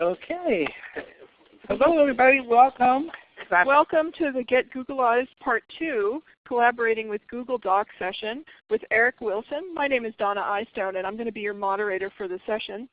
Okay. Hello, everybody. Welcome. Welcome to the Get Googleized Part 2, collaborating with Google Docs session with Eric Wilson. My name is Donna Eystone, and I'm going to be your moderator for the session.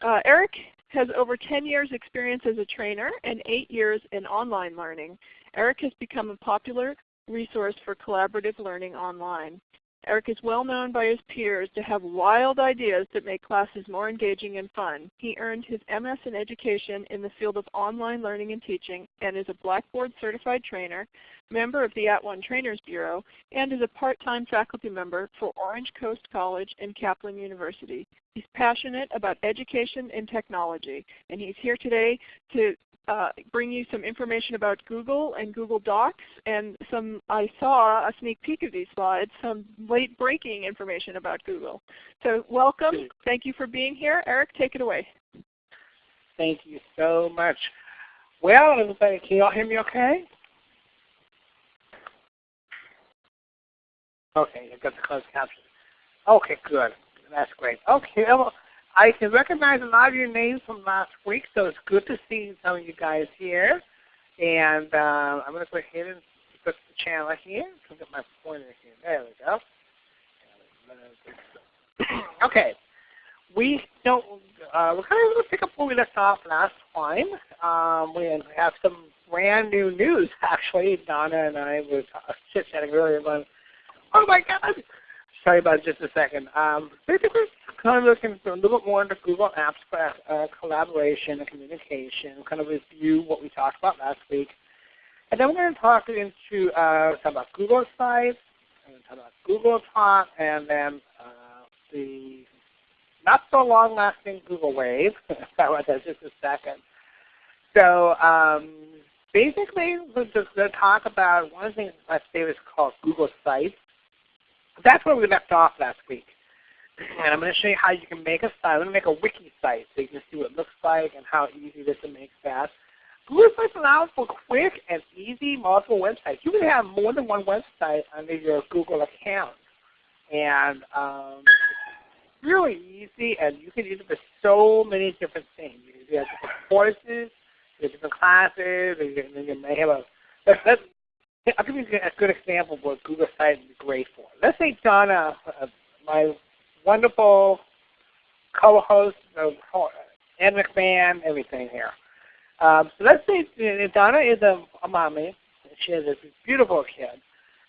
Uh, Eric has over 10 years experience as a trainer and 8 years in online learning. Eric has become a popular resource for collaborative learning online. Eric is well known by his peers to have wild ideas that make classes more engaging and fun. He earned his MS in Education in the field of online learning and teaching and is a Blackboard certified trainer, member of the @ONE Trainers Bureau, and is a part-time faculty member for Orange Coast College and Kaplan University. He's passionate about education and technology, and he's here today to uh, bring you some information about Google and Google Docs and some, I saw a sneak peek of these slides, some late breaking information about Google. So welcome. Thank you for being here. Eric, take it away. Thank you so much. Well, everybody, can you all hear me okay? Okay, I got the closed caption. Okay, good. That's great. Okay, well, I can recognize a lot of your names from last week, so it's good to see some of you guys here. And uh, I'm going to go ahead and put the channel here. Look at my pointer here. There we go. okay. We don't. Uh, we're kind of going to pick up where we left off last time. Um, we have some brand new news. Actually, Donna and I were chit chatting earlier. Going, oh my God! Sorry about just a second. Um, basically, kind of looking for a little bit more into Google Apps for uh, collaboration and communication, kind of review what we talked about last week. And then we're going to talk into uh, talk about Google Sites, and talk about Google Talk, and then uh, the not so long-lasting Google Wave. Talk about that just a second. So um, basically, we're just going to talk about one of the things my favorite is called Google Sites. That's where we left off last week. And I'm going to show you how you can make a site. I'm going to make a wiki site so you can see what it looks like and how easy it is to make fast. Google Sites allows for quick and easy multiple websites. You can have more than one website under your Google account. And um, it's really easy, and you can use it for so many different things. You can have different courses, different classes, and you may have a let's, let's, I'll give you a good example of what Google Sites is great for. Let's say Donna, uh, my wonderful co-host of Ann McMahon, everything here. Um, so let's say Donna is a, a mommy. She has a beautiful kid.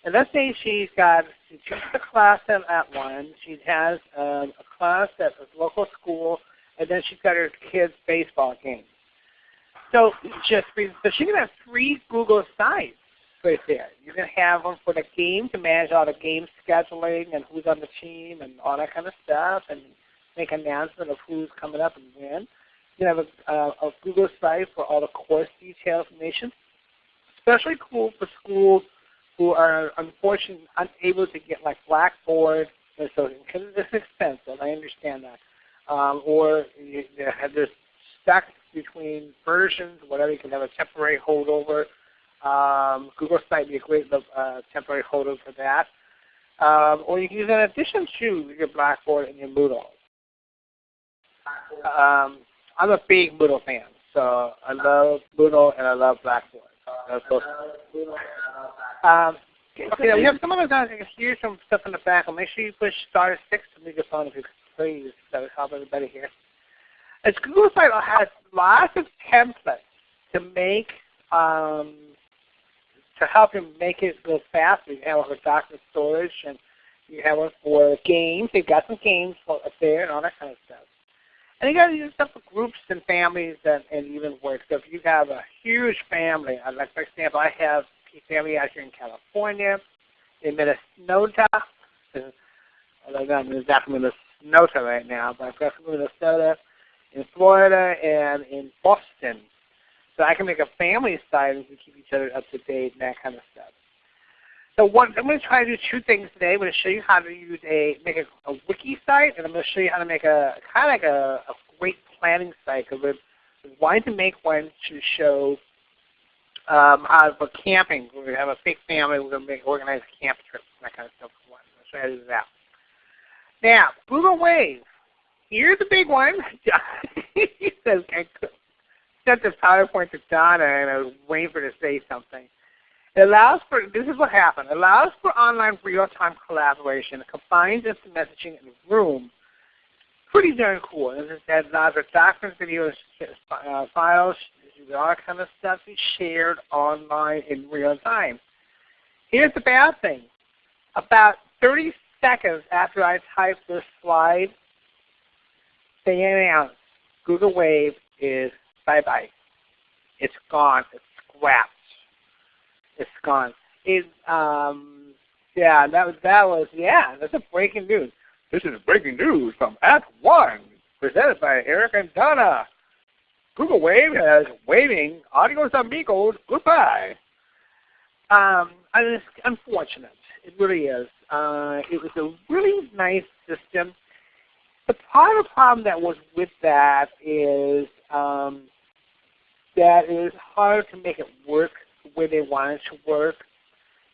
And let's say she's got, she teaches a class at, at one. She has um, a class at a local school, and then she's got her kid's baseball game. So just so she can have three Google sites right there. You can have them for the game to manage all the game scheduling and who's on the team and all that kind of stuff and make announcement of who's coming up and when. You can have a, uh, a Google site for all the course detail information. Especially cool for schools who are unfortunately unable to get like Blackboard, so because it's expensive. I understand that. Um, or you, they're stuck between versions, whatever. You can have a temporary holdover um, Google Site would be a great uh, temporary holder for that. Um, or you can use it in addition to your Blackboard and your Moodle. Um, I'm a big Moodle fan, so I love Moodle and I love Blackboard. Um, okay, we have some of us I can hear some stuff in the back. Make sure you push star six to make your phone if you please. That would help everybody here. As Google Site has lots of templates to make um, to help him make it go faster. You have one for document storage, and you have one for games. They've got some games up there and all that kind of stuff. And you got to use stuff for groups and families and, and even work. So if you have a huge family, uh, like for example, I have a family out here in California, in Minnesota. I'm not Minnesota right now, but I've got some Minnesota, in Florida, and in Boston. So I can make a family site and we keep each other up to date and that kind of stuff. So one, I'm going to try to do two things today. I'm going to show you how to use a make a, a wiki site, and I'm going to show you how to make a kind of like a, a great planning site. Because we're wanting to make one to show um, for camping. We're going to have a big family. We're going to make organize a camp trip, that kind of stuff. For one. I'll show you how to do that. Now, Google Wave. Here's the big one. said I sent this PowerPoint to Donna, and I was waiting for her to say something. It allows for, this is what happened, it allows for online real-time collaboration. Combines instant messaging and Room. Pretty darn cool. And it allows for documents, videos, uh, files, all kind of stuff be shared online in real time. Here's the bad thing. About 30 seconds after I type this slide, they announce Google Wave is bye-bye. It's gone. It's scrapped. It's gone. It, um, yeah, that was, that was, yeah, that's a breaking news. This is a breaking news from Act 1, presented by Eric and Donna. Google Wave has waving adios amigos, goodbye. Um, and it's unfortunate. It really is. Uh, it was a really nice system. The part of the problem that was with that is um, that it was hard to make it work way they wanted to work.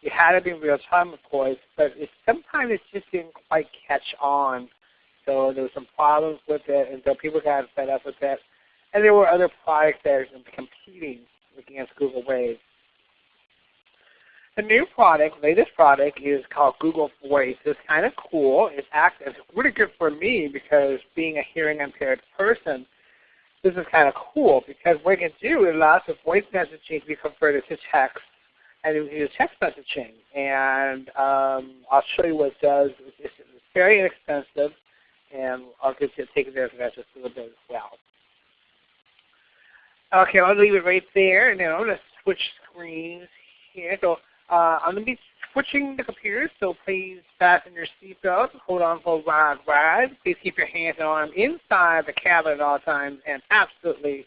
It had to be in real time, of course, but it, sometimes it just didn't quite catch on. So there were some problems with it, and so people got fed up with it. And there were other products that are competing against Google Wave. The new product, latest product, is called Google Voice. It's kind of cool. It's, act, it's really good for me because being a hearing impaired person, this is kind of cool because what it can do, it allows the voice messaging to be converted to text and it use text messaging. And um, I'll show you what it does. It's, it's very inexpensive, and I'll get to take advantage of that just a little bit as well. Okay, I'll leave it right there, and then I'm going to switch screens here. So uh, I'm going to be switching the computers, so please fasten your seatbelt, hold on for a ride ride. Please keep your hands and arms inside the cabin at all times, and absolutely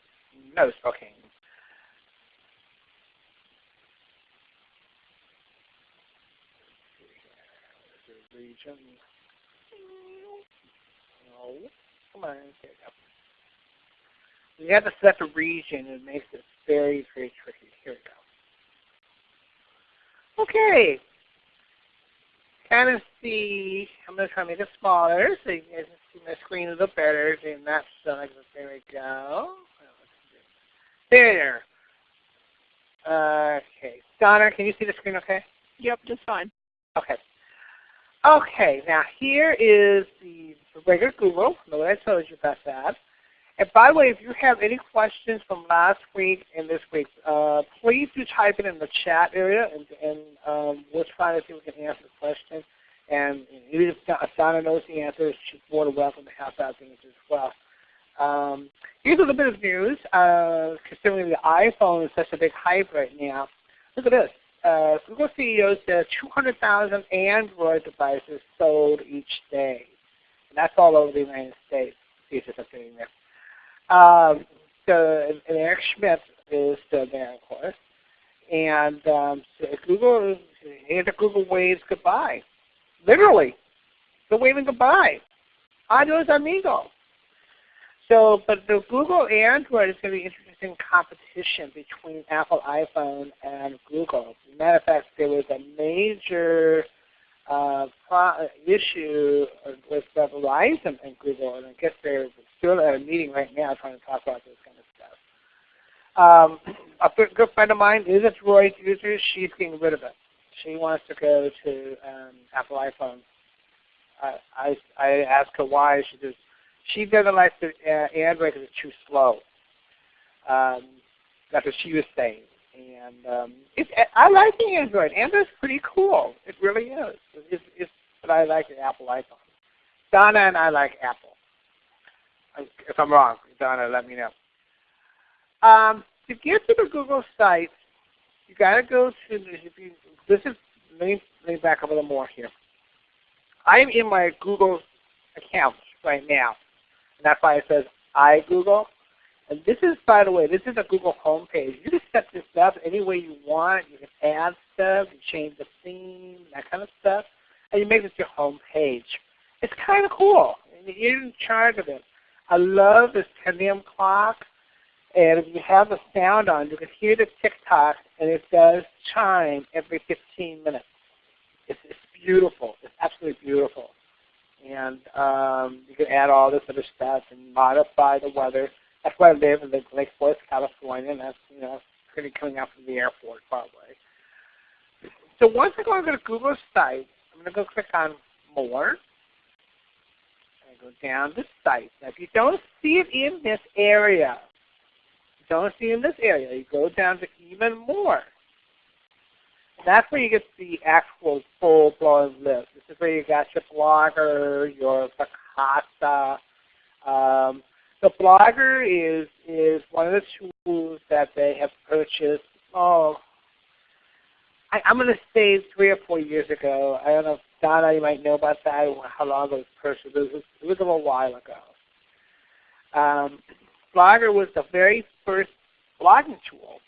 no smoking. No. Come on, we have to select a region. It makes it very, very tricky. Here we go. Okay. Kind of see, I'm going to try to make it smaller so you guys can see my screen a little better. And that's there we go. There. Okay. Donna, can you see the screen okay? Yep, just fine. Okay. Okay, now here is the regular Google. Know what I told you about that. And by the way, if you have any questions from last week and this week, uh, please do type it in the chat area, and, and um, we'll try to see if we can answer the question. And even if Donna knows the answer, she's more than welcome to help out things as well. Um, here's a little bit of news, uh, considering the iPhone is such a big hype right now. Look at this. Uh, Google CEO says 200,000 Android devices sold each day. And that's all over the United States. See if something there. Um, so, and Eric Schmidt is still there, of course. And um, so Google, and the Google waves goodbye. Literally, they're waving goodbye. Adios, amigo. So, but the Google Android is going to be interesting competition between Apple iPhone and Google. As a matter of fact, there was a major uh, issue Verizon and Google, and I guess they're still at a meeting right now trying to talk about this kind of stuff. Um, a good friend of mine is a Droid user. She's getting rid of it. She wants to go to um, Apple iPhone. I, I, I asked her why. She says she doesn't like the uh, Android because it's too slow. Um, that's what she was saying. And um, it's, I like the Android. Android's pretty cool. It really is. It's, it's but I like the Apple iPhone. Donna and I like Apple. If I'm wrong, Donna, let me know. Um, to get to the Google site, you got to go to if you, this is let me let me back up a little more here. I'm in my Google account right now, and that's why it says iGoogle. And this is, by the way, this is a Google homepage. You can set this up any way you want. You can add stuff, you change the theme, that kind of stuff, and you make this your home page. It's kind of cool. You're in charge of it. I love this pendulum clock. And if you have the sound on, you can hear the tick-tock, and it does chime every 15 minutes. It's, it's beautiful. It's absolutely beautiful. And um, you can add all this other stuff and modify the weather. That's where I live in the Lake Forest, California, and that's you know pretty coming out from the airport probably. So once I go over to Google site, I'm going to go click on More. Go down the site. Now, if you don't see it in this area, don't see in this area, you go down to Even More. that's where you get the actual full-blown list. This is where you got your Blogger, your Picasa. Um, the Blogger is is one of the tools that they have purchased. Oh, I, am going to say three or four years ago. I don't know, Donna, you might know about that, how long ago it was purchased. It was, it was a little while ago. Um, Blogger was the very first blogging tool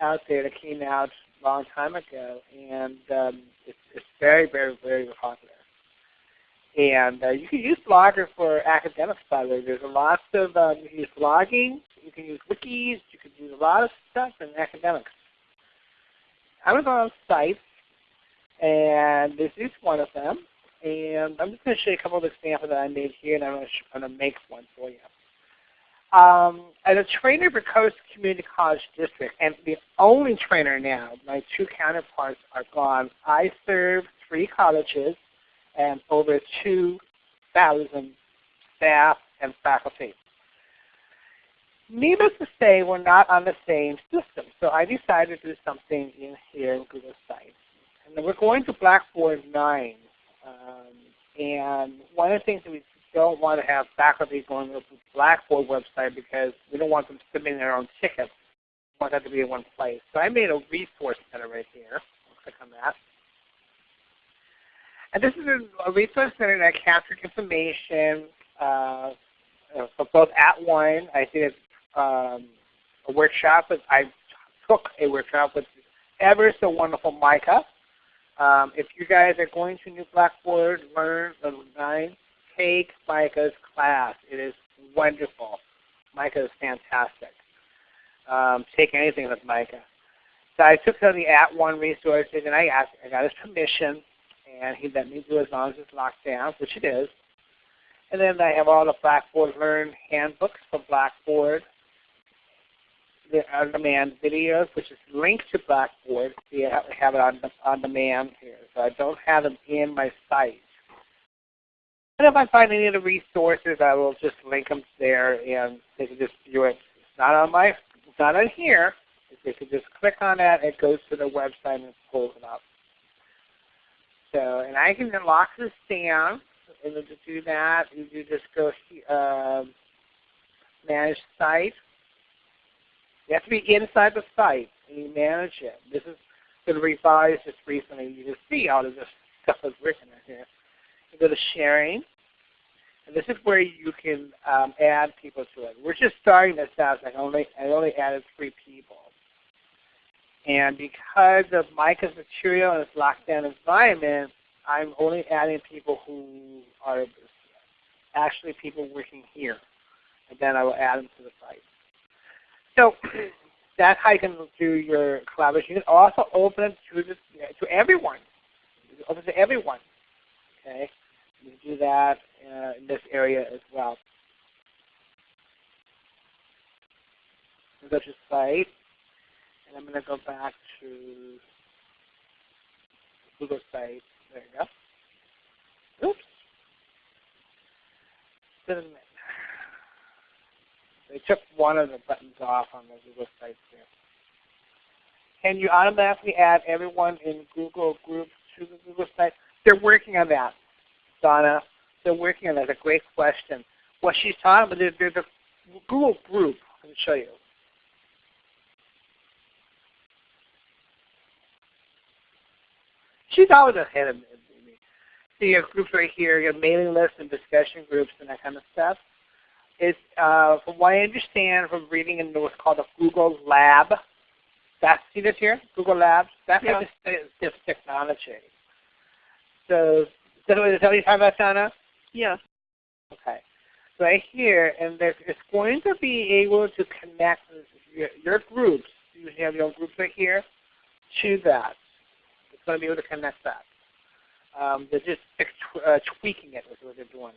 out there that came out a long time ago, and um, it's, it's very, very, very popular. And uh, you can use Blogger for academics, by the way. There's lots of, um, you can use blogging, you can use wikis, you can use a lot of stuff in academics. To go on sites, and this is one of them. And I'm just going to show you a couple of examples that I made here, and I'm going to make one for you. Um, as a trainer for Coast Community College District, and the only trainer now, my two counterparts are gone. I serve three colleges and over 2,000 staff and faculty. Needless to say, we're not on the same system. So I decided to do something in here in Google Sites. And we're going to Blackboard 9. Um, and one of the things that we don't want to have faculty going to the Blackboard website because we don't want them submitting their own tickets. We want that to be in one place. So I made a resource center right here. I'll click on that. And this is a, resource center that captures information uh, for both at @ONE. I did um, a workshop. I took a workshop with ever so wonderful Micah. Um, if you guys are going to New Blackboard, learn the take Micah's class. It is wonderful. Micah is fantastic. Um, take anything with Micah. So I took some of the At @ONE resources and I asked, I got his permission, and he let me do as long as it's locked down, which it is. And then I have all the Blackboard Learn handbooks for Blackboard, on-demand videos, which is linked to Blackboard. You have it on, on demand here. So I don't have them in my site. And if I find any of the resources, I will just link them there and they can just view it. It's not on my, it's not on here. They can just click on that, it goes to the website and pulls it up. So, and I can then lock this down. And to do that, you just go uh, manage site. You have to be inside the site and you manage it. This is been revised just recently. You can see all of this stuff that's written in here. You go to sharing. And this is where you can um, add people to it. We're just starting this out. I only I only added three people. And because of Micah's material and its lockdown environment, I'm only adding people who are actually people working here. And then I will add them to the site. So that's how you can do your collaboration. You can also open it to, this, to everyone. Open to everyone. Okay, You can do that uh, in this area as well. Go to site, and I'm going to go back to Google site. There you go. Oops. They took one of the buttons off on the Google site there. Can you automatically add everyone in Google Groups to the Google site? They're working on that, Donna. They're working on that. That's a great question. What she's talking about, there's a Google group. Let me show you. She's always ahead of me. So you have groups right here, you have mailing lists and discussion groups and that kind of stuff. It's, uh, from what I understand from reading in what's called a Google Lab. That's, see this here? Google Labs? That's yeah. this, this technology. So, is that what you're talking about, Donna? Yes. Okay. Right here, and it's going to be able to connect your, your groups, you have your groups right here, to that. It's going to be able to connect that. Um, they're just uh, tweaking it is what they're doing.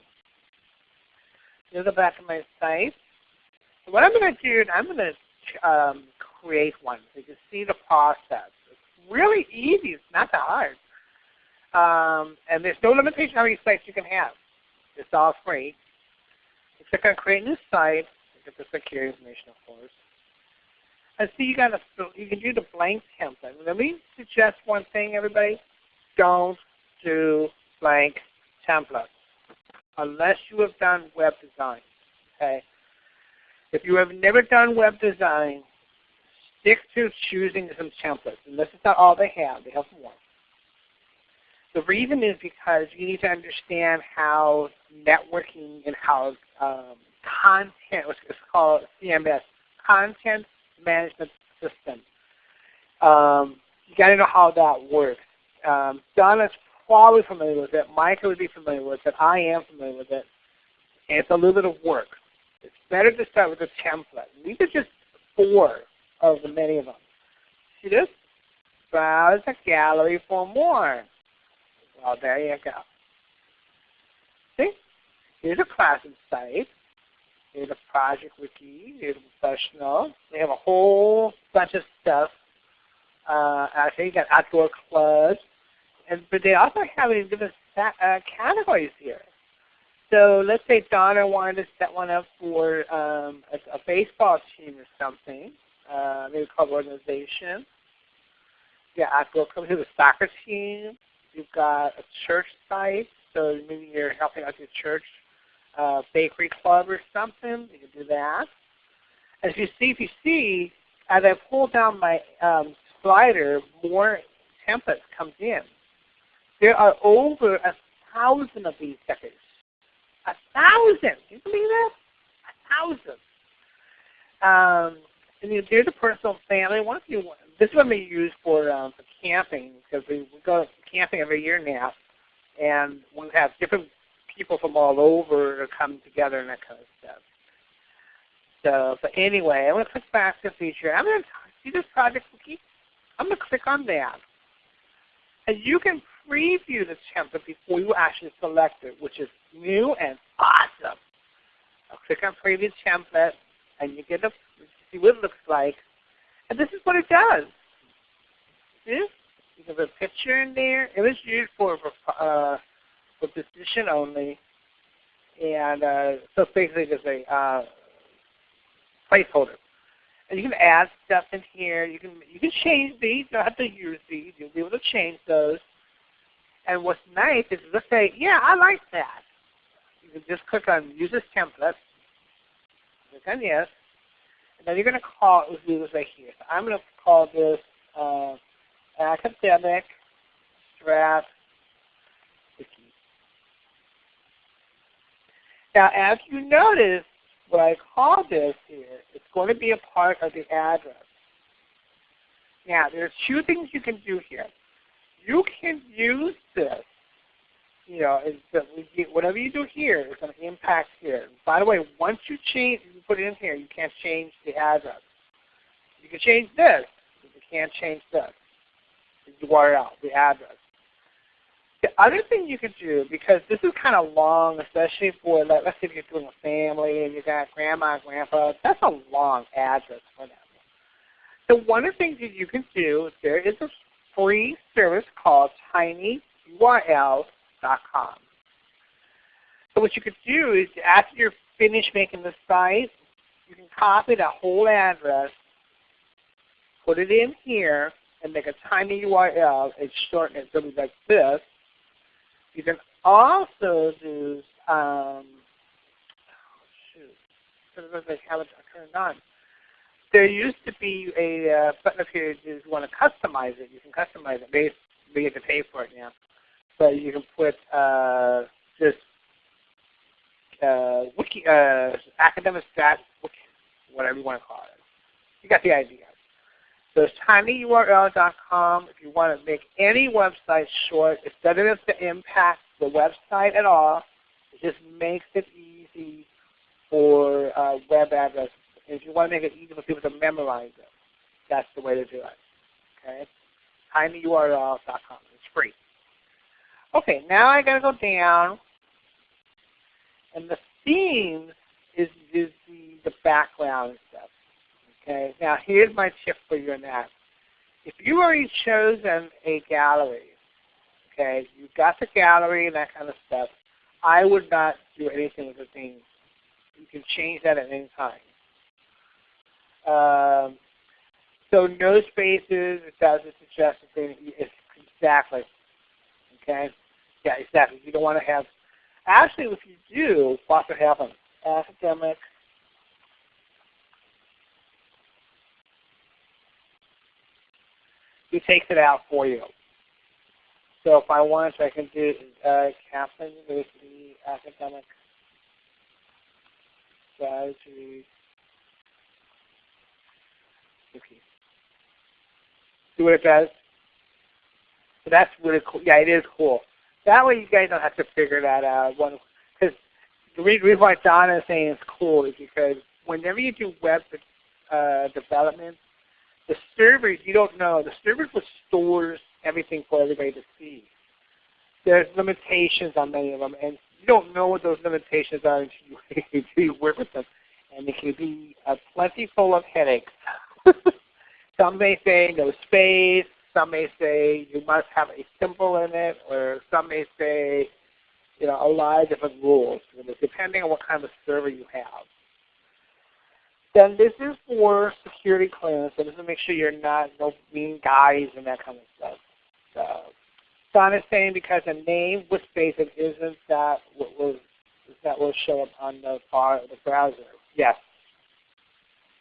Here's the back of my site. So what I'm going to do, is I'm going to um, create one so you can see the process. It's really easy. It's not that hard. Um, and there's no limitation on how many sites you can have. It's all free. You click on Create New Site. You get the security information, of course. And see, you got a, you can do the blank template. Let me suggest one thing, everybody. Don't do blank templates unless you have done web design. Okay. If you have never done web design, stick to choosing some templates. And this is not all they have. They have more. The reason is because you need to understand how networking and how um, content, which is called CMS, Content Management System. Um, you got to know how that works. Um, Donna's probably familiar with it. Micah would be familiar with it. I am familiar with it. It's a little bit of work. It's better to start with a template. These are just four of the many of them. See this? Browse the gallery for more. Well, there you go. See? Here's a classroom site. Here's a project wiki. Here's a professional. They have a whole bunch of stuff. Uh, actually, you got outdoor clubs. And, but they also have these different uh, categories here. So let's say Donna wanted to set one up for um, a, a, baseball team or something, uh, maybe club organization. Yeah, outdoor club. to the soccer team. You've got a church site, so maybe you're helping out your church uh, bakery club or something. You can do that. As you see, if you see, as I pull down my um, slider, more templates comes in. There are over a thousand of these stickers. A thousand! Can you believe that? A thousand. Um, and you, there's a personal family. One of you, this one we use for um, for camping because we, we go camping every year now, and we have different people from all over come together and that kind of stuff. So, but anyway, I'm going to click back to feature. I'm going to see this project. I'm going to click on that. And you can preview the template before you actually select it, which is new and awesome. I'll click on Preview Template, and you get to see what it looks like. And this is what it does. See? You put a picture in there. It was used for uh, for position only, and uh, so basically just a uh, placeholder. And you can add stuff in here. You can you can change these. You don't have to use these. You'll be able to change those. And what's nice is let's say, yeah, I like that. You can just click on Use this template. Click on Yes. And then you're going to call it, do this right here. So I'm going to call this uh, Academic Wiki. Now, as you notice, what I call this here, it's going to be a part of the address. Now, there's two things you can do here you can use this. You know, whatever you do here is going to impact here. By the way, once you change, you put it in here, you can't change the address. You can change this, but you can't change this, the URL, the address. The other thing you can do, because this is kind of long, especially for, like, let's say if you're doing a family and you got grandma and grandpa, that's a long address for them. So one of the things that you can do, there is a free service called tinyurl.com. So what you could do is after you're finished making the site, you can copy that whole address, put it in here, and make a tiny URL and shorten it be like this. You can also do, um, oh shoot, I turned on there used to be a uh, button up here if you want to customize it. You can customize it. Maybe you have to pay for it now. But you can put uh, this uh, wiki, uh, academic stat, wiki, whatever you want to call it. You got the idea. So it's tinyurl.com. If you want to make any website short, it doesn't have to impact the website at all. It just makes it easy for uh, web address if you want to make it easy for people to memorize it, that's the way to do it. Okay? tinyurl.com. It's free. Okay, now I got to go down, and the themes is, is the the background and stuff. Okay. Now here's my tip for you on that. If you already chosen a gallery, okay, you've got the gallery and that kind of stuff, I would not do anything with the theme. You can change that at any time. Um, so no spaces, it doesn't suggest anything. It's exactly. Okay? Yeah, exactly. You don't want to have, actually if you do, what could happen? Academic he takes it out for you. So if I want, I can do uh, Kaplan University Academic Strategy. See what it does? So that's really cool. Yeah, it is cool. That way you guys don't have to figure that out. Because the reason why Donna is saying it's cool is because whenever you do web uh, development, the servers, you don't know. The server just stores everything for everybody to see. There's limitations on many of them, and you don't know what those limitations are until you, until you work with them. And it can be uh, plenty full of headaches. some may say no space. Some may say you must have a symbol in it, or some may say you know, a lot of different rules, depending on what kind of server you have. Then this is for security clearance. So this is to make sure you're not no mean guys and that kind of stuff. So Don is saying because a name with spaces isn't that what will that will show up on the far the browser. Yes.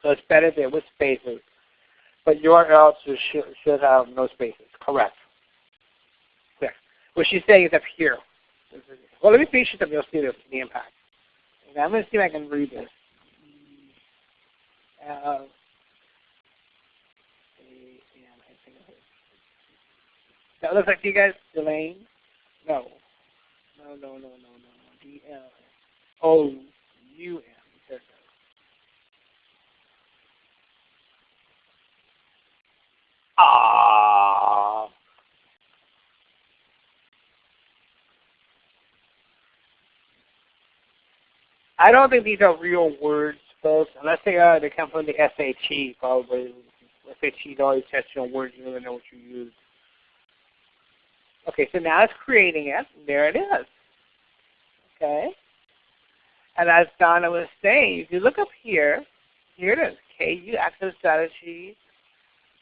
So it's better there with spaces. But URLs should, should have no spaces. Correct. Clear. What she's saying is up here. Well, let me finish it up. You'll see the, the impact. Okay, I'm going to see if I can read this. Uh, that looks like you guys, Delane? No. No, no, no, no, no, no. D-L. O-U-M. Ah. I don't think these are real words folks, unless they are, they come from the SAT probably. SAT always test you on words you really know what you use. Okay, so now it's creating it. There it is. Okay. And as Donna was saying, if you look up here, here it is, KU Access Strategy.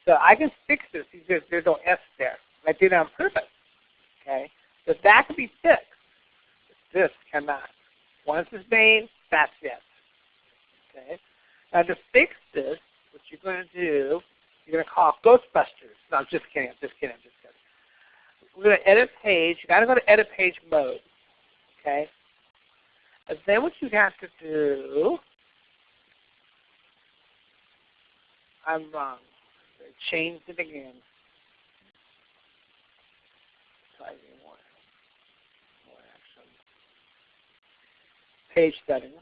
So I can fix this because there's no S there. I did it on purpose. Okay. So that can be fixed. This cannot. Once it's made, that's it. Okay. Now to fix this, what you're going to do, you're going to call Ghostbusters. No, I'm just kidding. I'm just kidding. I'm just kidding. We're going to edit page. you got to go to edit page mode. Okay. And then what you have to do, I'm wrong. Change it again. Page settings.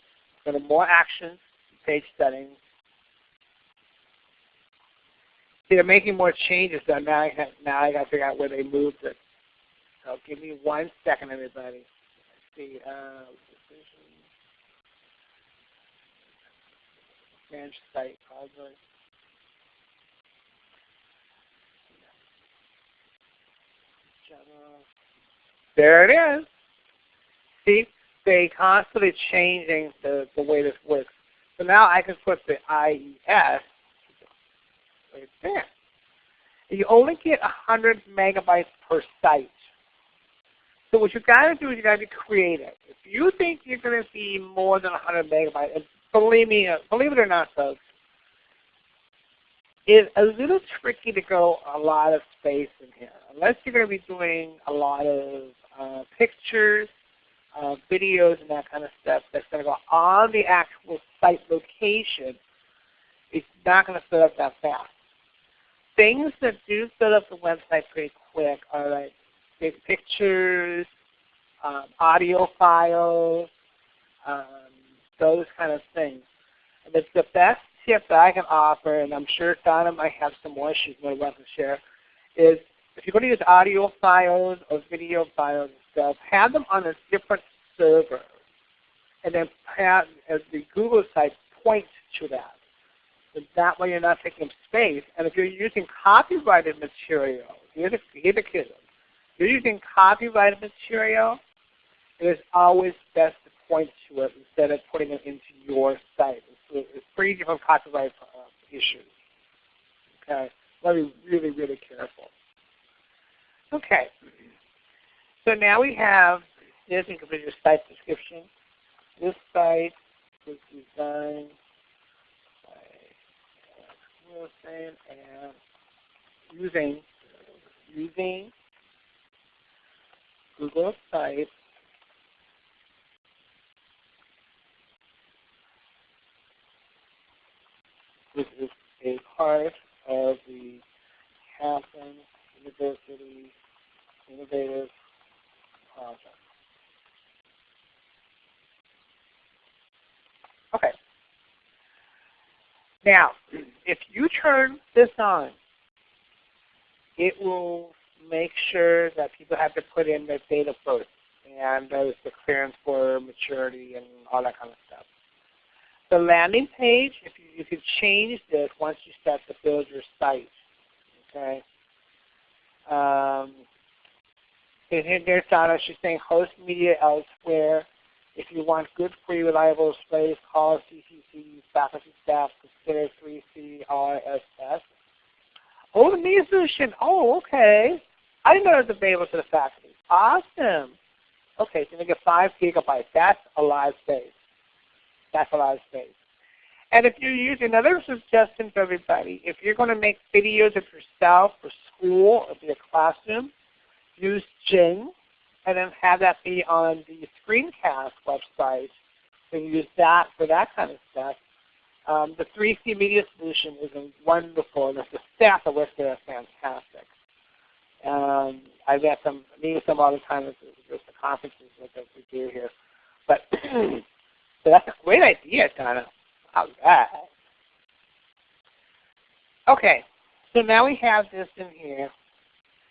Go to more actions page settings. See, they're making more changes, so now I have, now I got to figure out where they moved it. So give me one second, everybody. Let's see, uh, manage site project. There it is. See, they constantly changing the, the way this works. So now I can put the IES right there. You only get 100 megabytes per site. So what you've got to do is you've got to be creative. If you think you're going to be more than 100 megabytes, believe me, uh, believe it or not, folks, it's a little tricky to go a lot of space in here. Unless you're going to be doing a lot of uh, pictures, uh, videos and that kind of stuff that's going to go on the actual site location, it's not going to fill up that fast. Things that do fill up the website pretty quick are like big pictures, um, audio files, um, those kind of things. And it's the best tip that I can offer, and I'm sure Donna might have some more she's going to want to share, is if you're going to use audio files or video files and stuff, have them on a different server, and then have as the Google site point to that. So that way you're not taking space. And if you're using copyrighted material, here's a, here's a. If you're using copyrighted material, it is always best to point to it instead of putting it into your site. It's free from copyright issues. Okay, let me be really, really careful. Okay, so now we have this and complete your site description. This site was designed by Wilson and using using Google Sites This is a part of the Kaplan University Innovative Project. Okay. Now, if you turn this on, it will make sure that people have to put in their date of birth and there's the clearance for maturity and all that kind of stuff. The landing page, if you, you can change this once you start to build your site. Okay. Um, and there's Donna. She's saying host media elsewhere. If you want good, free, reliable space, call CCC faculty staff. Consider 3CRSS. Oh, the media solution. Oh, okay. I didn't know it was available to the faculty. Awesome. Okay, so you get 5 gigabytes. That's a live space. That's. And if you're use another suggestion for everybody, if you're going to make videos of yourself for school or for your classroom, use Jing and then have that be on the screencast website. and use that for that kind of stuff. Um, the 3C Media Solution is wonderful, and the staff works there are fantastic. Um, I get them, meet them all the time at the, the conferences that we do here. But So that's a great idea, Donna. How's that? Okay, so now we have this in here.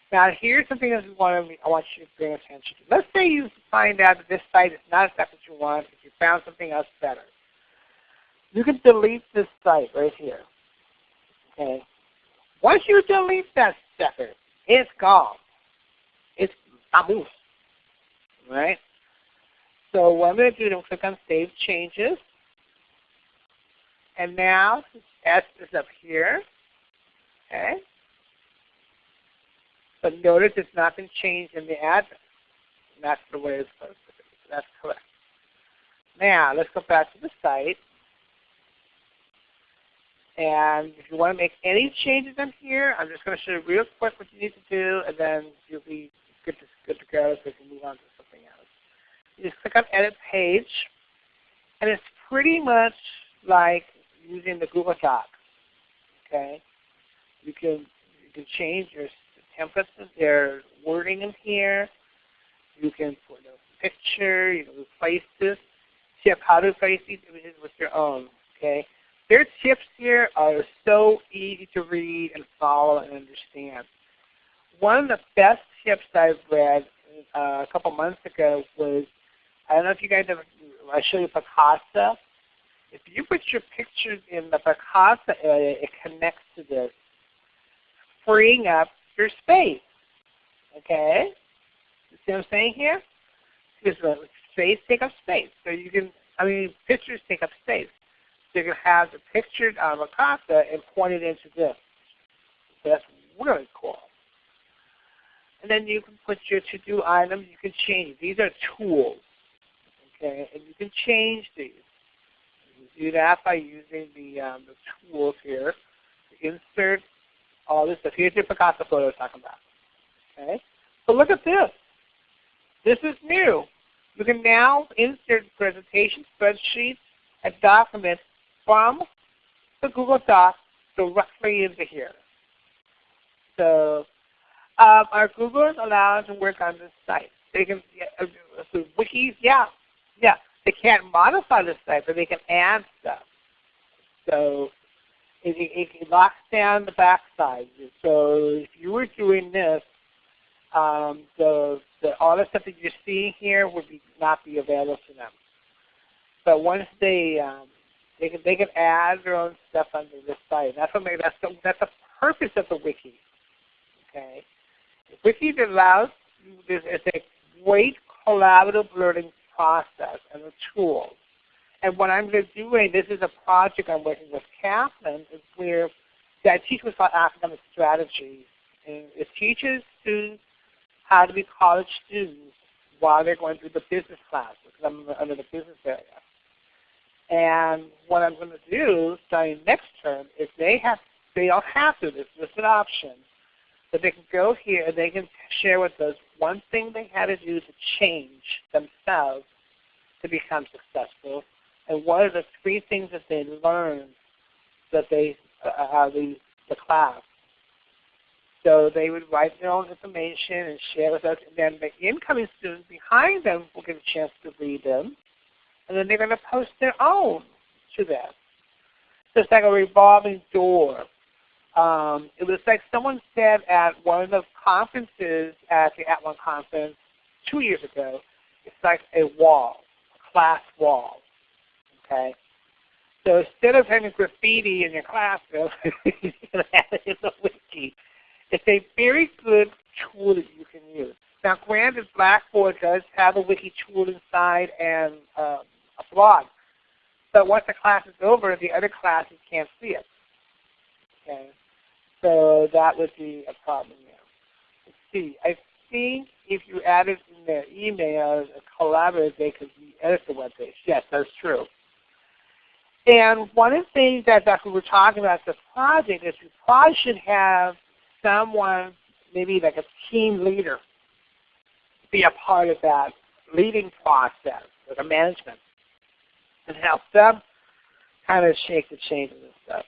Now here's something that we want to, I want you to pay attention to. Let's say you find out that this site is not exactly what you want, if you found something else better. You can delete this site right here. Okay. Once you delete that sucker, it's gone. It's moving. Right? So what I'm going to do is click on Save Changes. And now S is up here. Okay. But notice it's not been changed in the address. That's the way it's supposed to be. So that's correct. Now let's go back to the site. And if you want to make any changes in here, I'm just going to show you real quick what you need to do, and then you'll be good to, good to go so we can move on to. You click on Edit Page, and it's pretty much like using the Google Docs. Okay, you can you can change your templates, their wording in here. You can put a picture. You can replace this. Tip how to replace these images with your own. Okay, their tips here are so easy to read and follow and understand. One of the best tips I've read uh, a couple months ago was I don't know if you guys ever, I show you Picasa. If you put your pictures in the Picasa area, it connects to this, freeing up your space. Okay? You see what I'm saying here? Because space take up space. So you can, I mean, pictures take up space. So you can have the picture on Picasa and point it into this. So that's really cool. And then you can put your to-do items. You can change. These are tools. Okay, and you can change these. You do that by using the, um, the tools here to insert all this stuff. Here's your Picasa photo I was talking about. Okay, so look at this. This is new. You can now insert presentation spreadsheets and documents from the Google Docs directly into here. So um, our Googlers allowed to work on this site. They can, uh, so wikis, yeah, yeah, they can't modify the site, but they can add stuff. So it, it, it locks down the backside. So if you were doing this, um, the, the, all the stuff that you're seeing here would be, not be available to them. But once they um, They can they can add their own stuff under the site. That's what makes that's the that's the purpose of the wiki. Okay, the wiki allows this is a great collaborative learning process and the tools. And what I'm doing, this is a project I'm working with Kaplan, is where that teaches about academic strategies. And it teaches students how to be college students while they're going through the business classes, because I'm under the business area. And what I'm going to do starting next term is they have they don't have to. This is an option, but they can go here and they can share with us one thing they had to do to change themselves to become successful, and what are the three things that they learned that they uh, the the class. So they would write their own information and share with us, and then the incoming students behind them will get a chance to read them, and then they're going to post their own to them. So it's like a revolving door. Um, it was like someone said at one of the conferences at the @ONE conference two years ago, it's like a wall, a class wall. Okay? So instead of having graffiti in your classroom, you can have it in the wiki. It's a very good tool that you can use. Now granted, Blackboard does have a wiki tool inside and um, a blog. But once the class is over, the other classes can't see it. Okay? So that would be a problem there. Let's see. I think if you added in their emails a collaborator, they could edit the web page. Yes, that's true. And one of the things that, that we were talking about the project is we probably should have someone, maybe like a team leader, be a part of that leading process, like a management and help them kind of shake the changes and stuff.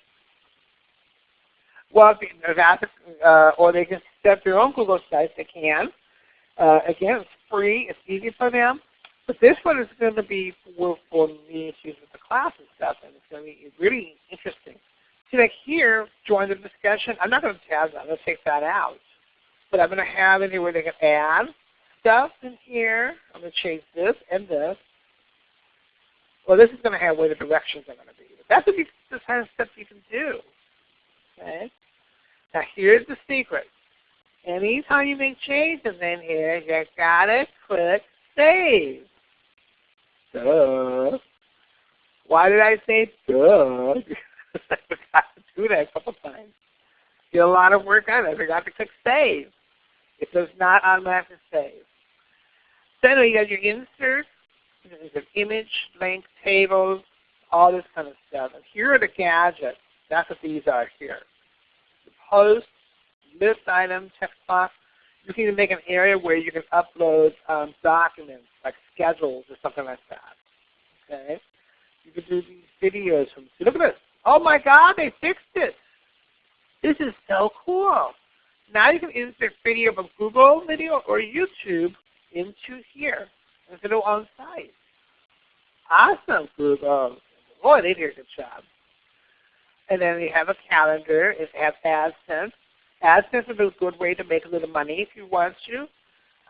Well, uh, or they can set up their own Google sites. They can. Uh, again, it's free. It's easy for them. But this one is going to be for, for me to use with the class and stuff, and it's going to be really interesting. See, like here, join the discussion. I'm not going to tab that. I'm going to take that out. But I'm going to have anywhere they can add stuff in here. I'm going to change this and this well, this is going to have where the directions are going to be. But that's what you, the kind of stuff you can do. Okay? Now here's the secret. Anytime you make changes in here, you gotta click Save. Duh. Why did I say duh? I forgot to do that a couple times. Get a lot of work on it. I forgot to click Save. It does not automatically save. So anyway, you got your insert, there's an image, link, tables, all this kind of stuff. And here are the gadgets. That's what these are here. The post, list item, text box. You can even make an area where you can upload um, documents like schedules or something like that. Okay? You can do these videos from. Look at this. Oh my God, they fixed it. This is so cool. Now you can insert video from Google Video or YouTube into here instead of on site. Awesome, Google. Boy, they did a good job. And then we have a calendar. It has AdSense. AdSense is a good way to make a little money if you want to.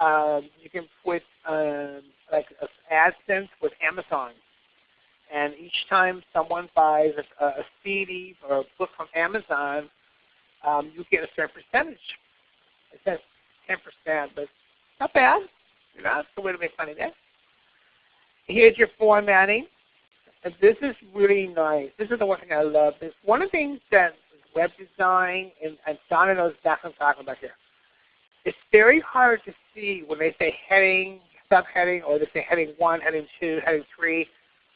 Um, you can put um, like AdSense with Amazon. And each time someone buys a, a CD or a book from Amazon, um, you get a certain percentage. It says 10%, but not bad. You know, it's a way to make money there. Here's your formatting. And this is really nice. This is the one thing I love. This one of the things that web design, and, and Donna knows exactly what I'm talking about here. It's very hard to see when they say heading, subheading, or they say heading 1, heading 2, heading 3,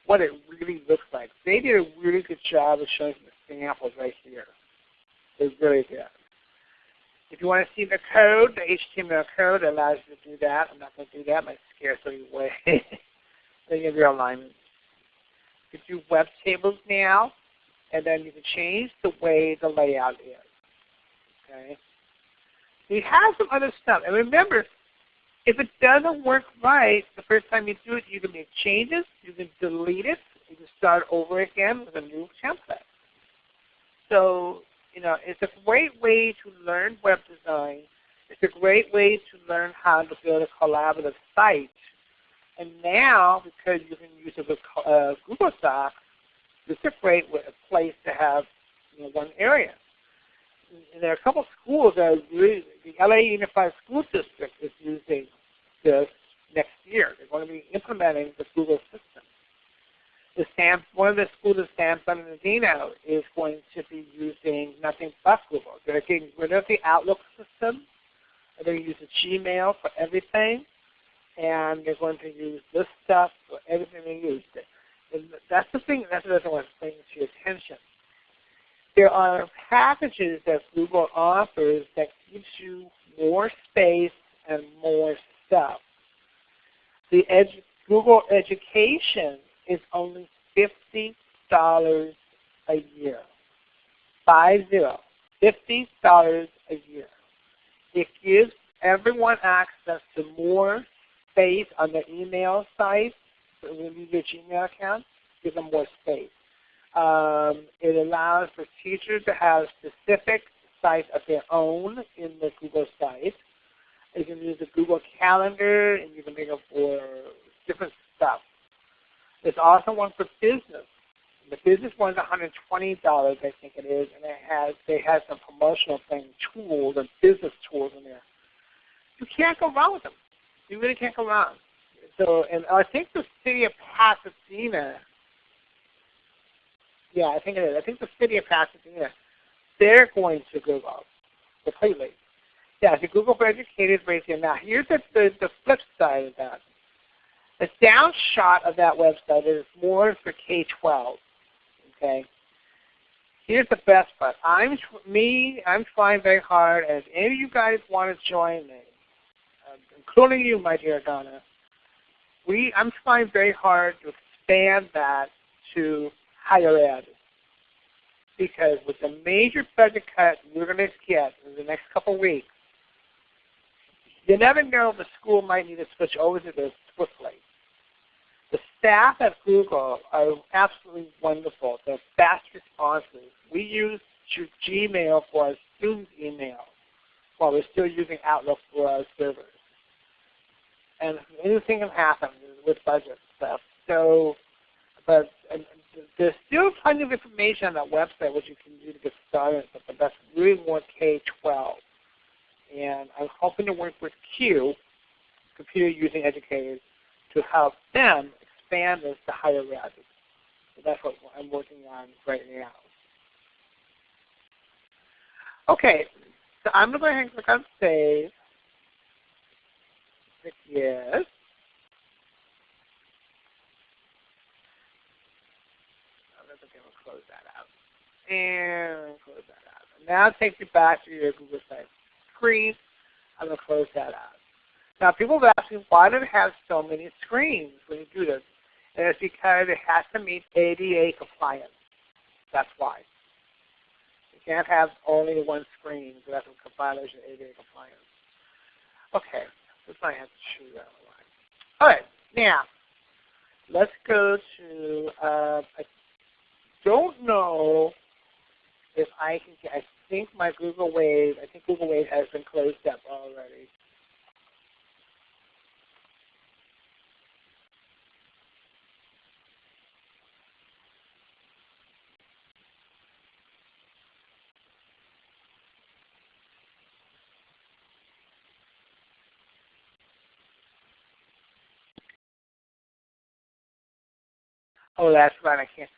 what it really looks like. They did a really good job of showing the samples right here. They really did. If you want to see the code, the HTML code allows you to do that. I'm not going to do that. My scare you away. then you have your alignment. You can do web tables now, and then you can change the way the layout is. Okay. You have some other stuff. And remember, if it doesn't work right the first time you do it, you can make changes, you can delete it, you can start over again with a new template. So you know, it's a great way to learn web design. It's a great way to learn how to build a collaborative site. And now, because you can use it uh, Google Docs, This is a great place to have you know, one area. And there are a couple of schools that the LA Unified School District is using this next year. They're going to be implementing the Google system. The San, one of the schools in San Bernardino is going to be using nothing but Google. They're getting rid of the Outlook system. They're going to use the Gmail for everything. And they're going to use this stuff for everything they use. And that's the thing, that's want to bring to your attention. There are packages that Google offers that gives you more space and more stuff. The edu Google Education is only $50 a year. Five zero. $50 a year. It gives everyone access to more space on the email site. So you use your Gmail account, give them more space. Um, it allows for teachers to have specific sites of their own in the Google site. You can use the Google Calendar, and you can make it for different stuff. There's also one for business. The business one is $120, I think it is, and it has they have some promotional thing tools and business tools in there. You can't go wrong with them. You really can't go wrong. So, and I think the city of Pasadena, yeah, I think it is. I think the city of Pasadena, they're going to Google completely. Yeah, the Google for Educators right here. Now, here's the, the, the flip side of that. The downshot of that website is more for K-12. Okay. Here's the best part. I'm me. I'm trying very hard. If any of you guys want to join me, including you, my dear Donna, we I'm trying very hard to expand that to higher ed. Because with the major budget cut we're going to get in the next couple weeks, you never know the school might need to switch over to this swiftly. The staff at Google are absolutely wonderful. They're fast responses. We use Gmail for our students' email while we're still using Outlook for our servers. And anything can happen with budget stuff. So, but there's still plenty of information on that website which you can do to get started, but that's really more K-12 and I'm hoping to work with CUE, Computer Using Educators, to help them expand this to higher ed. So that's what I'm working on right now. Okay, so I'm going to go ahead and click on Save. Yes. close that out. And close that out. Now take you back to your Google site screen. I'm going to close that out. Now people have asked me, why do it have so many screens when you do this? And it's because it has to meet ADA compliance. That's why. You can't have only one screen, so that's a violation of ADA compliance. Okay, to. All right, now let's go to. Uh, I don't know if I can. Get I think my Google Wave, I think Google Wave has been closed up already. Oh, that's right. I can't.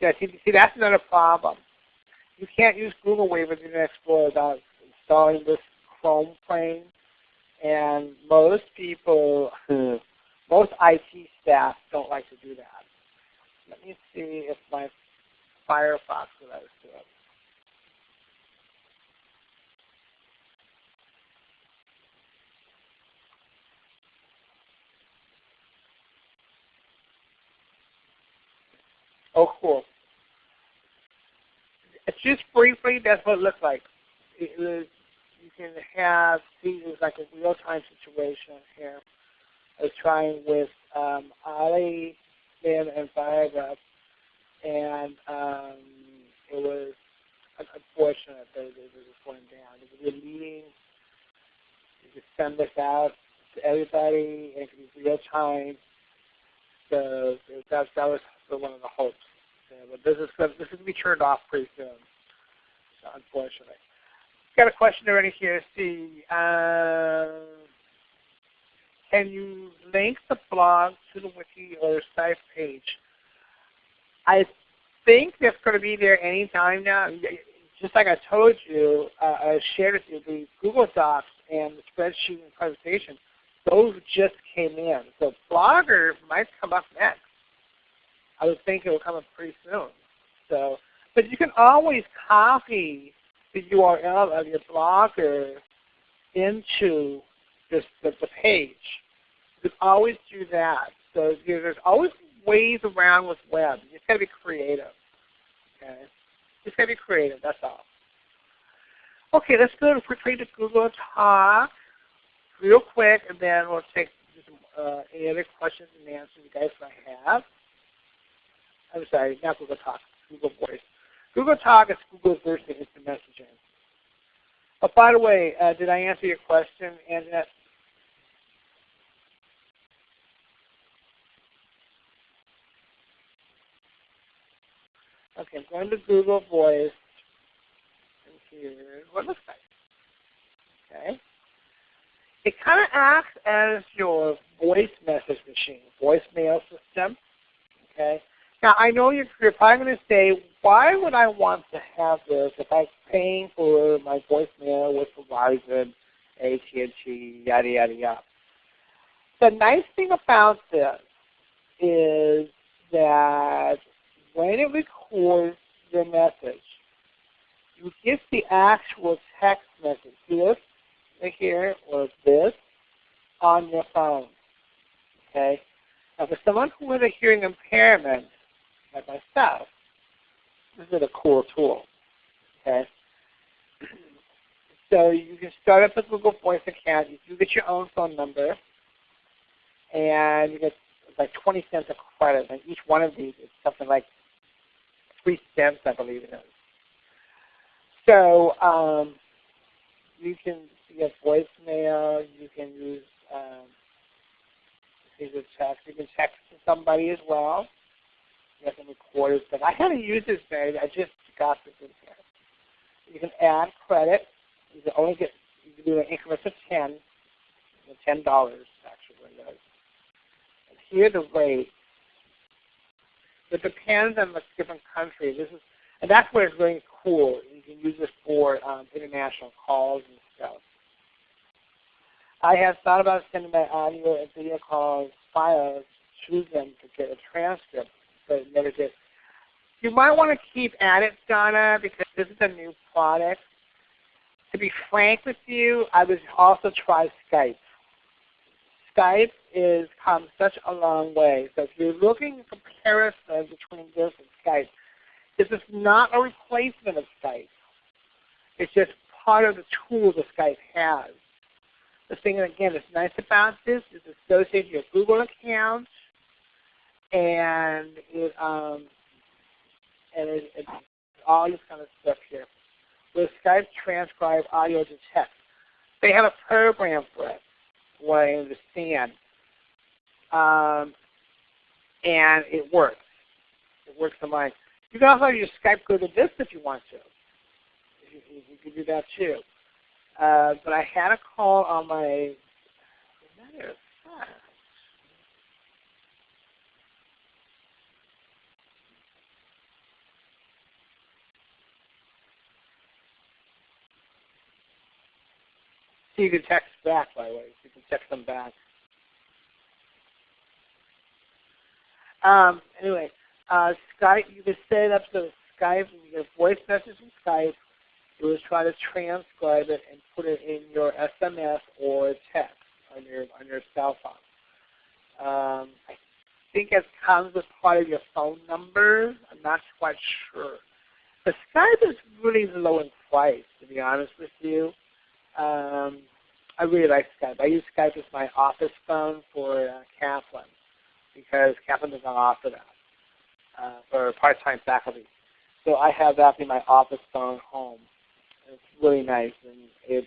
Yeah, see, see, that's another problem you can't use Google Wave with Internet Explorer without installing this Chrome Frame. And most people, most IT staff don't like to do that. Let me see if my Firefox let us do it. Oh, cool just briefly, that's what it looks like. It was, you can have, it like a real-time situation here. I was trying with um, Ali, Sim, and Viagra, and um, it was unfortunate that it was going down. It was a meeting. You could send this out to everybody, and it could be real time. So that, that was one of the hopes. Okay, but this is gonna, this is gonna be turned off pretty soon, unfortunately. Got a question already here. See, uh, can you link the blog to the wiki or site page? I think that's going to be there anytime now. Just like I told you, uh, I shared with you the Google Docs and the spreadsheet and presentation. Those just came in. So Blogger might come up next. I would think it will come up pretty soon. So, but you can always copy the URL of your Blogger into this, the, the page. You can always do that. So there's always ways around with web. You just got to be creative. Okay, just got to be creative. That's all. Okay, let's go quickly to Google Talk real quick, and then we'll take uh, any other questions and answers you guys might have. I'm sorry, not Google Talk, Google Voice. Google Talk is Google's version of instant messaging. But by the way, uh, did I answer your question, Anjanette? Okay, I'm going to Google Voice. And here's what it looks like. Okay. It kind of acts as your voice message machine, voicemail system. Okay. Now I know you're, you're probably going to say, why would I want to have this if I'm paying for my voicemail with Verizon, AT&T, yada yada yada. The nice thing about this is that when it records the message, you get the actual text message, this right here or this, on your phone. Okay? Now for someone who has a hearing impairment, myself, this is a cool tool. Okay? So you can start up a Google Voice account. You do get your own phone number, and you get like 20 cents of credit. And each one of these is something like three cents, I believe it is. So um, you can get voicemail. You can use um, you text. You can text to somebody as well. You can record it. I haven't used this very. I just got this in here. You can add credit. You can only get you can do an increment of ten, ten dollars actually. And here the rate it depends on the different country. This is, and that's where it's really cool. You can use this for um, international calls and stuff. I have thought about sending my audio and video calls files to them to get a transcript, never did. You might want to keep at it, Donna, because this is a new product. To be frank with you, I would also try Skype. Skype is come such a long way. So if you're looking for comparison between this and Skype, this is not a replacement of Skype. It's just part of the tools that Skype has. The thing again that's nice about this is associated with your Google account and it um and it, it's all this kind of stuff here. With Skype transcribe audio to text. They have a program for it what I understand. Um, and it works. It works on mine. You can also use Skype Go to this if you want to. You, you, you can do that too. Uh, but I had a call on my matter of fact. So you can text back, by the way. So you can text them back. Um, anyway, uh, Skype, you can set it up so Skype, you get a voice message from Skype. You just try to transcribe it and put it in your SMS or text on your on your cell phone. Um, I think it comes with part of your phone number. I'm not quite sure. But Skype is really low in price, to be honest with you. Um, I really like Skype. I use Skype as my office phone for uh, Kaplan because Kaplan does not offer that uh, for part-time faculty. So I have that in my office phone home. It's really nice, and it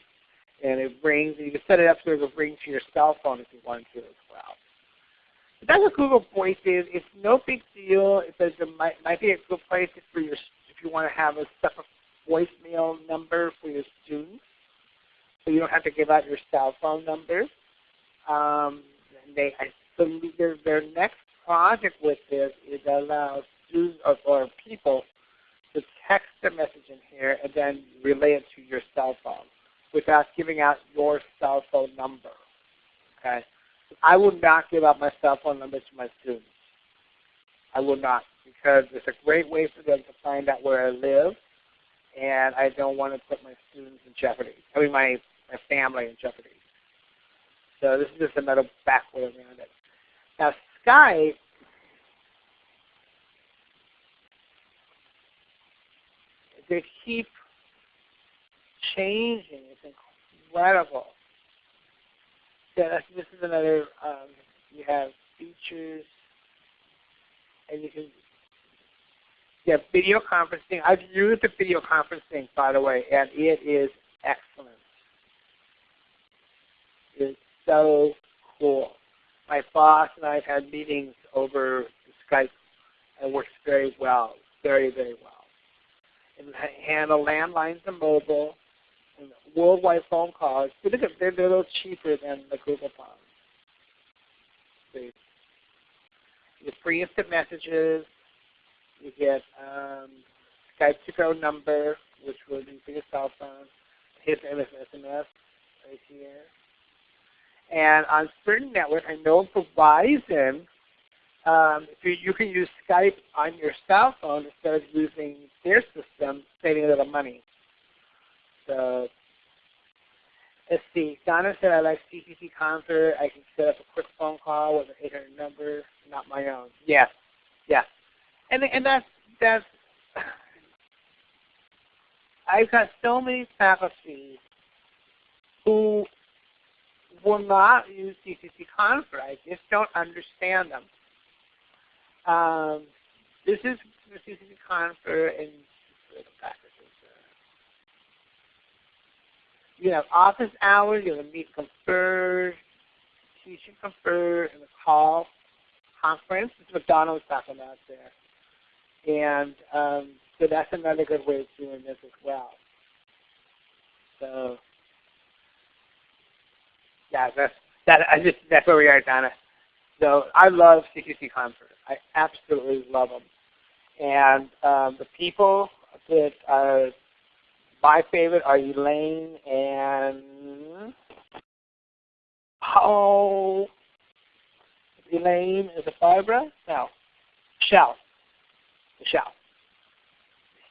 and it rings. And you can set it up so it will ring to your cell phone if you want to as well. It that's what Google Voice is. It's no big deal. It says it might, might be a good place for your if you want to have a separate voicemail number for your students, so you don't have to give out your cell phone number. Um, they I believe their, their next project with this is allow students or, or people to text a message in here and then relay it to your cell phone without giving out your cell phone number. Okay. I would not give out my cell phone number to my students. I would not because it's a great way for them to find out where I live and I don't want to put my students in jeopardy. I mean my, my family in jeopardy. So this is just another back way around it. Now Skype they keep changing. It's incredible. Yeah, this is another, um, you have features, and you can, yeah, video conferencing. I've used the video conferencing, by the way, and it is excellent. So cool. My boss and I have had meetings over Skype, and works very well, very, very well and handle landlines and mobile and worldwide phone calls. But they're, they're a little cheaper than the Google Phone. you get free instant messages. You get um, Skype to go number, which will be for your cell phone. His SMS right here. And on certain networks, I know Verizon um, you, you can use Skype on your cell phone instead of using their system, saving a little money. So let's see. Donna said I like CCC Confer. I can set up a quick phone call with an 800 number, not my own. Yes, yes. And and that's that's. I've got so many faculty who will not use CCC Confer. I just don't understand them. Um, this is the confer and you have office hours, you have a meet confer, teach and confer, and a call conference. This is what Donna was talking about there. And um, so that's another good way of doing this as well. So yeah, that's that I just that's where we are, Donna. So I love CCC Confer. I absolutely love them. And um, the people that are my favorite are Elaine and oh, Elaine is a Barbara? No, Michelle. Michelle.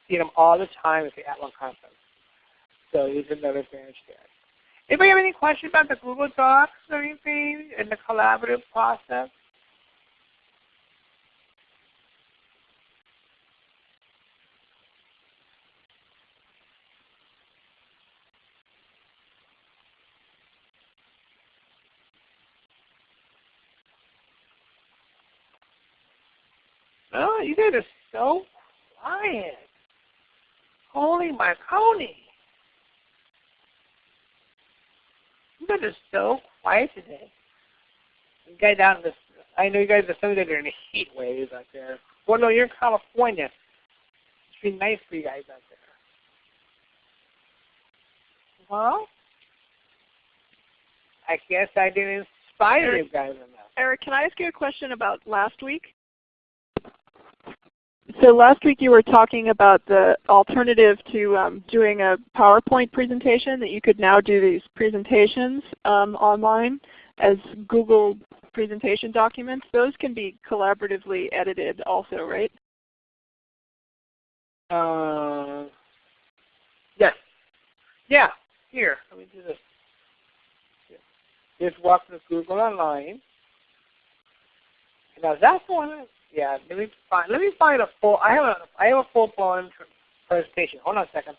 See them all the time at the @ONE conference. So he's another advantage there. Anybody have any questions about the Google Docs or anything in the collaborative process? Oh, you guys are so quiet. Holy Marconi. You guys are so quiet today. You guys out in the, I know you guys are some of you are in the heat waves out there. Well, no, you're in California. It's be nice for you guys out there. Well, I guess I didn't inspire Eric, you guys enough. Eric, can I ask you a question about last week? So last week you were talking about the alternative to um, doing a PowerPoint presentation, that you could now do these presentations um, online as Google presentation documents. Those can be collaboratively edited also, right? Uh, yes. Yeah. Here, let me do this. Here's Walk with Google Online. Now that's one yeah, let me find let me find a full I have a I have a full blown presentation. Hold on a second.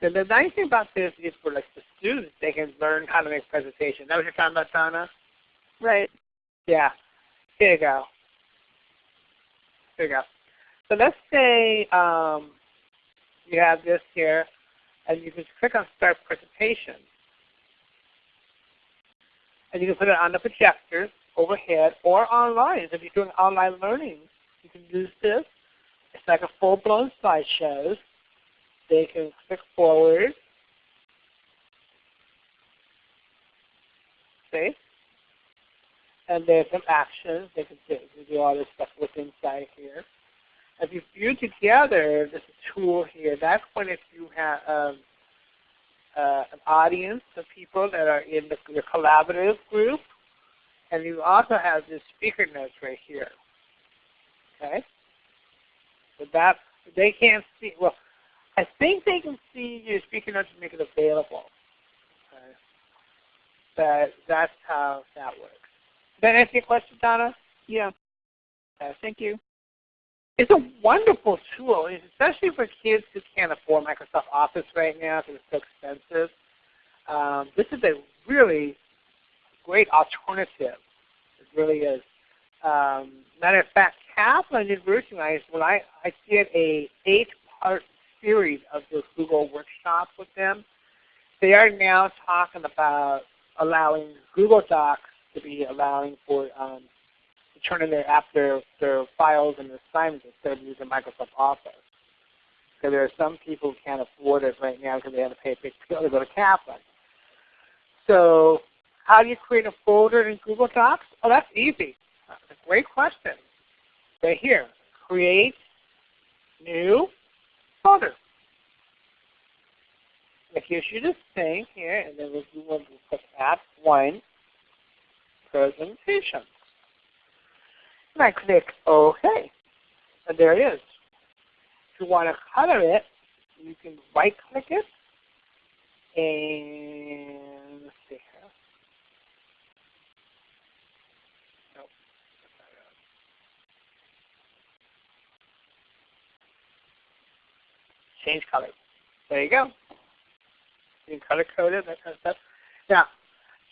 The, the nice thing about this is for like the students, they can learn how to make presentations. That was your talking about, Donna? Right. Yeah. Here you go. there you go. So let's say um, you have this here, and you can click on Start Presentation. And you can put it on the projector overhead or online. If you're doing online learning, you can use this. It's like a full-blown slideshow. They can click forward. See? And there's some actions. They can do, You do all this stuff with inside here. If you view together, this tool here, that's when if you have um, uh, an audience of people that are in the, the collaborative group, and you also have this speaker notes right here. Okay? So that they can't see well I think they can see your speaker notes and make it available. Okay? But that's how that works. Does that answer your question, Donna? Yeah. Okay. Thank you. It's a wonderful tool, especially for kids who can't afford Microsoft Office right now because it's so expensive. Um, this is a really great alternative. It really is. Um, matter of fact, Kaplan University, when I, I did a eight-part series of the Google workshop with them, they are now talking about allowing Google Docs to be allowing for um, to turn in their app their, their files and assignments instead of using Microsoft Office. Because there are some people who can't afford it right now because they have to pay a big bill to go to Kaplan. So how do you create a folder in Google Docs? Oh, that's easy. That's a great question. Right here, create new folder. It gives you this thing here, and then we'll, we'll put app one presentation. I click OK. And there it is. If you want to color it, you can right click it and let's see here. Nope. Change color. There you go. You can color code it, that kind of stuff. Now,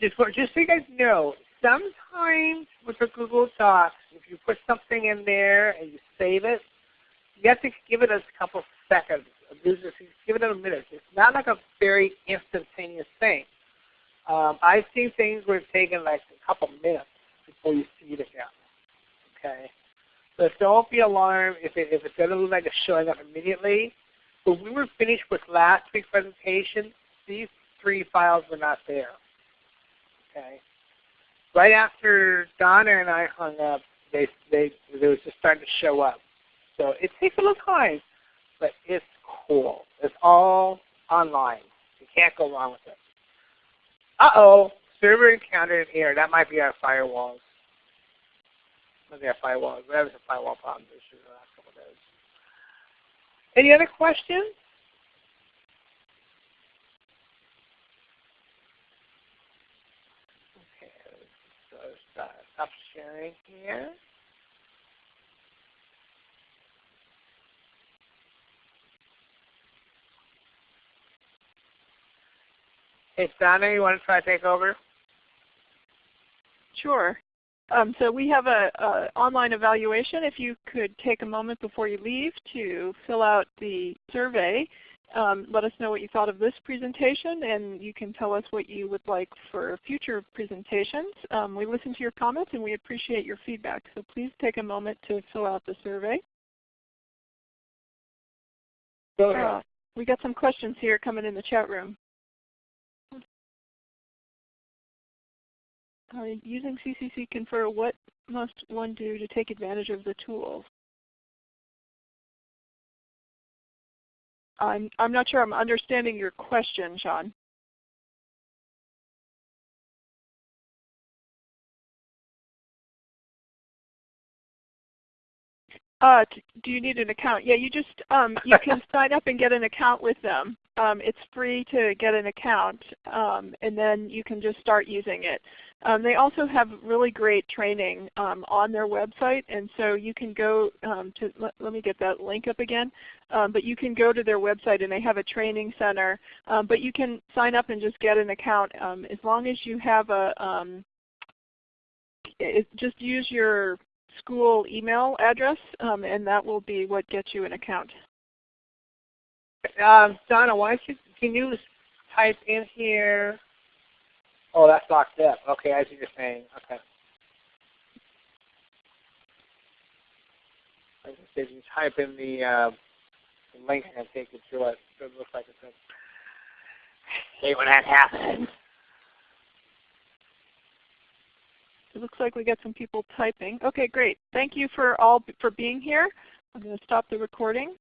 just for, just so you guys know, sometimes with the Google Docs, if you put something in there and you save it, you have to give it a couple seconds. Give it a minute. It's not like a very instantaneous thing. Um, I've seen things where it's taken like a couple minutes before you see it again. Okay, so don't be alarmed if it if it doesn't look like it's showing up immediately. When we were finished with last week's presentation, these three files were not there. Okay right after Donna and I hung up, they they it was just starting to show up. So it takes a little time, but it's cool. It's all online. You can't go wrong with it. Uh oh, server encountered an error. That might be our firewalls. Might be our firewalls. We're having some firewall problems issues the last couple of days. Any other questions? Sharing here. Hey, Donna, you want to try to take over? Sure. Um, so we have an online evaluation. If you could take a moment before you leave to fill out the survey um, let us know what you thought of this presentation, and you can tell us what you would like for future presentations. Um, we listen to your comments, and we appreciate your feedback. So please take a moment to fill out the survey. Go ahead. Uh, we got some questions here coming in the chat room. Uh, using CCC Confer, what must one do to take advantage of the tools? I'm, I'm not sure I'm understanding your question, Sean. Uh, do you need an account? Yeah, you just um, you can sign up and get an account with them. Um, it's free to get an account, um, and then you can just start using it. Um, they also have really great training um, on their website, and so you can go um, to, let, let, me get that link up again, um, but you can go to their website and they have a training center, but you can sign up and just get an account as long as you have a, it, just use your school email address, and that will be what gets you an account. Um, Donna, why don't you, can you type in here? Oh, that's locked up. Okay, what you're saying. Okay. I gonna say, you type in the, uh, the link and take you through it, it looks like it's a, when that happens. It looks like we got some people typing. Okay, great. Thank you for all for being here. I'm going to stop the recording.